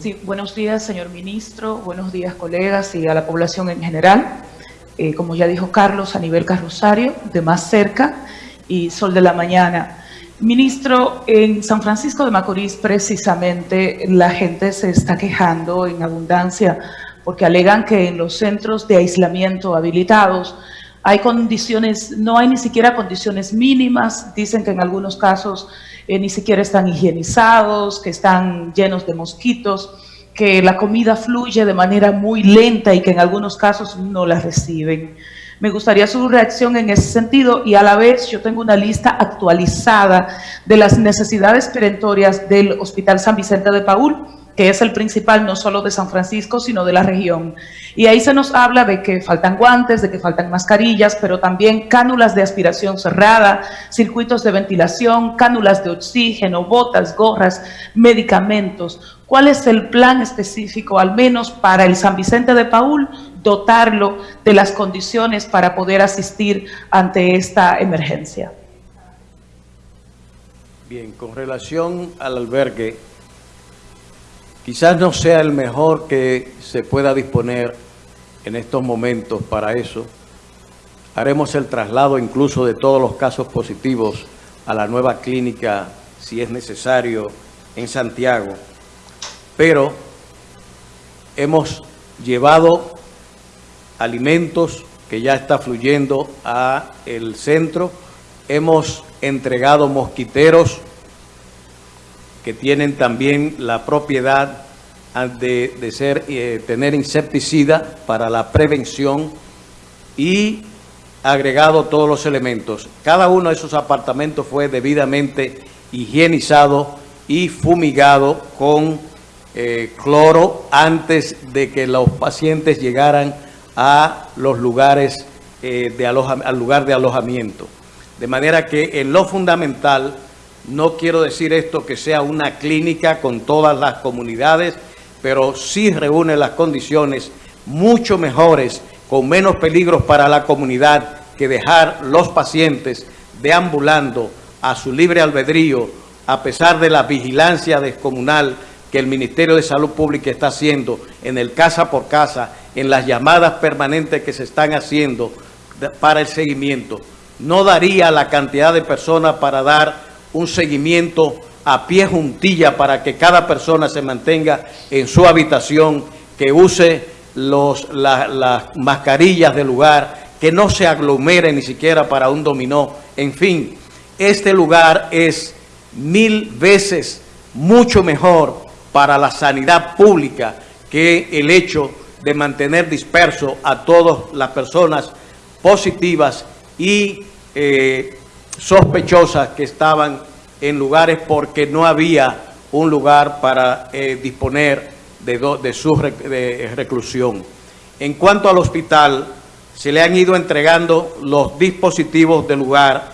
Sí, buenos días, señor ministro, buenos días, colegas y a la población en general. Eh, como ya dijo Carlos, a nivel carrosario, de más cerca y sol de la mañana. Ministro, en San Francisco de Macorís precisamente la gente se está quejando en abundancia porque alegan que en los centros de aislamiento habilitados hay condiciones, no hay ni siquiera condiciones mínimas, dicen que en algunos casos eh, ni siquiera están higienizados, que están llenos de mosquitos, que la comida fluye de manera muy lenta y que en algunos casos no la reciben. Me gustaría su reacción en ese sentido y a la vez yo tengo una lista actualizada de las necesidades perentorias del Hospital San Vicente de Paul, que es el principal no solo de San Francisco, sino de la región. Y ahí se nos habla de que faltan guantes, de que faltan mascarillas, pero también cánulas de aspiración cerrada, circuitos de ventilación, cánulas de oxígeno, botas, gorras, medicamentos. ¿Cuál es el plan específico, al menos para el San Vicente de Paul, dotarlo de las condiciones para poder asistir ante esta emergencia? Bien, con relación al albergue, quizás no sea el mejor que se pueda disponer en estos momentos para eso. Haremos el traslado incluso de todos los casos positivos a la nueva clínica, si es necesario, en Santiago. Pero hemos llevado alimentos que ya está fluyendo a el centro. Hemos entregado mosquiteros que tienen también la propiedad de, ser, eh, tener insecticida para la prevención y agregado todos los elementos. Cada uno de esos apartamentos fue debidamente higienizado y fumigado con eh, cloro antes de que los pacientes llegaran a los lugares eh, de al lugar de alojamiento. De manera que en lo fundamental no quiero decir esto que sea una clínica con todas las comunidades, pero sí reúne las condiciones mucho mejores, con menos peligros para la comunidad que dejar los pacientes deambulando a su libre albedrío, a pesar de la vigilancia descomunal que el Ministerio de Salud Pública está haciendo en el casa por casa, en las llamadas permanentes que se están haciendo para el seguimiento. No daría la cantidad de personas para dar un seguimiento a pie juntilla para que cada persona se mantenga en su habitación, que use las mascarillas del lugar, que no se aglomere ni siquiera para un dominó. En fin, este lugar es mil veces mucho mejor para la sanidad pública que el hecho de mantener disperso a todas las personas positivas y eh, sospechosas que estaban en lugares porque no había un lugar para eh, disponer de, de su reclusión. En cuanto al hospital, se le han ido entregando los dispositivos del lugar.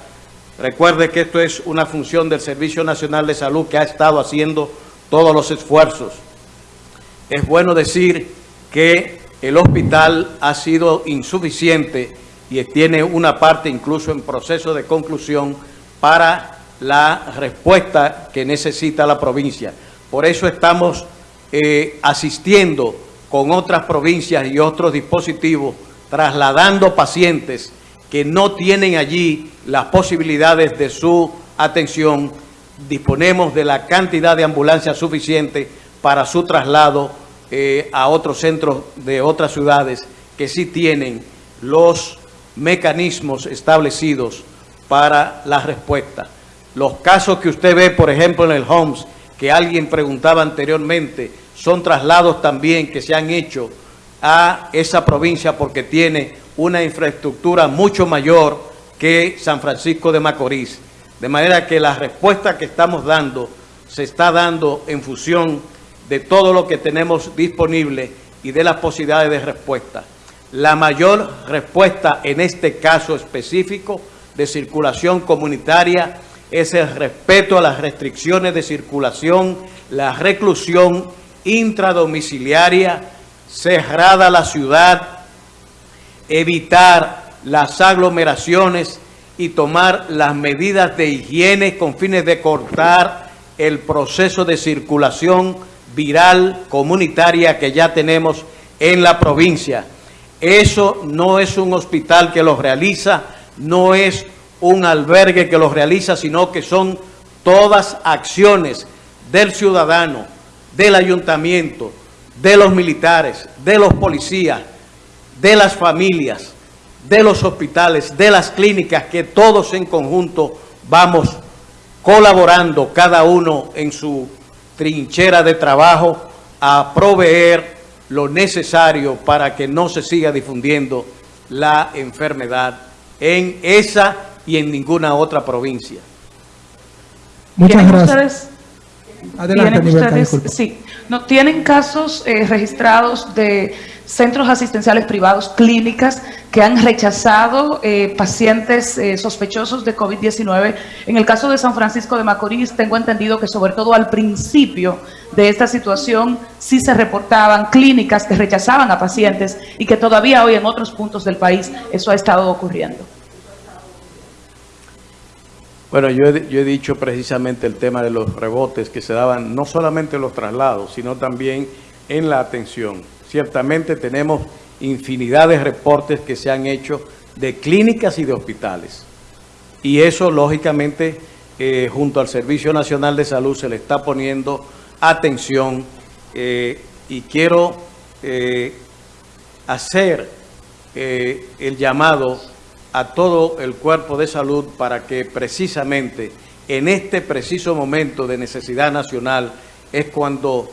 Recuerde que esto es una función del Servicio Nacional de Salud que ha estado haciendo todos los esfuerzos. Es bueno decir que el hospital ha sido insuficiente y tiene una parte incluso en proceso de conclusión para la respuesta que necesita la provincia. Por eso estamos eh, asistiendo con otras provincias y otros dispositivos, trasladando pacientes que no tienen allí las posibilidades de su atención. Disponemos de la cantidad de ambulancias suficiente para su traslado eh, a otros centros de otras ciudades que sí tienen los mecanismos establecidos para la respuesta. Los casos que usted ve, por ejemplo, en el Homs, que alguien preguntaba anteriormente, son traslados también que se han hecho a esa provincia porque tiene una infraestructura mucho mayor que San Francisco de Macorís. De manera que la respuesta que estamos dando se está dando en función de todo lo que tenemos disponible y de las posibilidades de respuesta. La mayor respuesta en este caso específico de circulación comunitaria es el respeto a las restricciones de circulación, la reclusión intradomiciliaria, cerrada la ciudad, evitar las aglomeraciones y tomar las medidas de higiene con fines de cortar el proceso de circulación viral comunitaria que ya tenemos en la provincia. Eso no es un hospital que los realiza, no es un albergue que los realiza, sino que son todas acciones del ciudadano, del ayuntamiento, de los militares, de los policías, de las familias, de los hospitales, de las clínicas, que todos en conjunto vamos colaborando, cada uno en su trinchera de trabajo, a proveer lo necesario para que no se siga difundiendo la enfermedad en esa y en ninguna otra provincia. Muchas gracias. Adelante, ustedes, sí, no tienen casos eh, registrados de centros asistenciales privados, clínicas, que han rechazado eh, pacientes eh, sospechosos de COVID-19. En el caso de San Francisco de Macorís, tengo entendido que sobre todo al principio de esta situación sí se reportaban clínicas que rechazaban a pacientes y que todavía hoy en otros puntos del país eso ha estado ocurriendo. Bueno, yo he, yo he, dicho precisamente el tema de los rebotes que se daban no solamente en los traslados, sino también en la atención. Ciertamente tenemos infinidad de reportes que se han hecho de clínicas y de hospitales. Y eso, lógicamente, eh, junto al Servicio Nacional de Salud se le está poniendo atención eh, y quiero eh, hacer el llamado a todo el cuerpo de salud para que precisamente en este preciso momento de necesidad nacional es cuando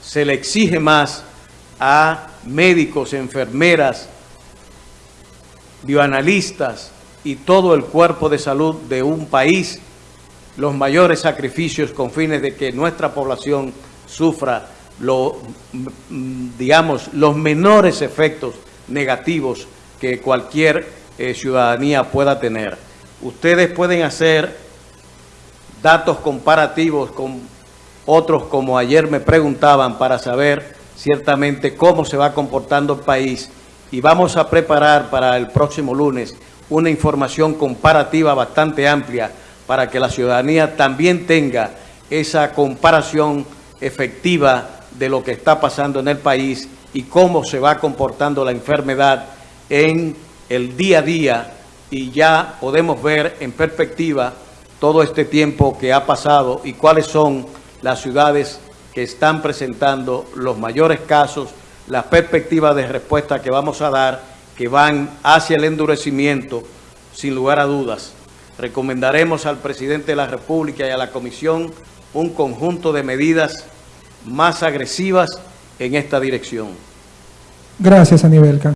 se le exige más a médicos, enfermeras, bioanalistas y todo el cuerpo de salud de un país los mayores sacrificios con fines de que nuestra población sufra lo, digamos, los menores efectos negativos que cualquier eh, ciudadanía pueda tener. Ustedes pueden hacer datos comparativos con otros como ayer me preguntaban para saber ciertamente cómo se va comportando el país y vamos a preparar para el próximo lunes una información comparativa bastante amplia para que la ciudadanía también tenga esa comparación efectiva de lo que está pasando en el país y cómo se va comportando la enfermedad en el día a día. Y ya podemos ver en perspectiva todo este tiempo que ha pasado y cuáles son las ciudades están presentando los mayores casos, las perspectivas de respuesta que vamos a dar, que van hacia el endurecimiento, sin lugar a dudas. Recomendaremos al presidente de la República y a la Comisión un conjunto de medidas más agresivas en esta dirección. Gracias, Anibelca.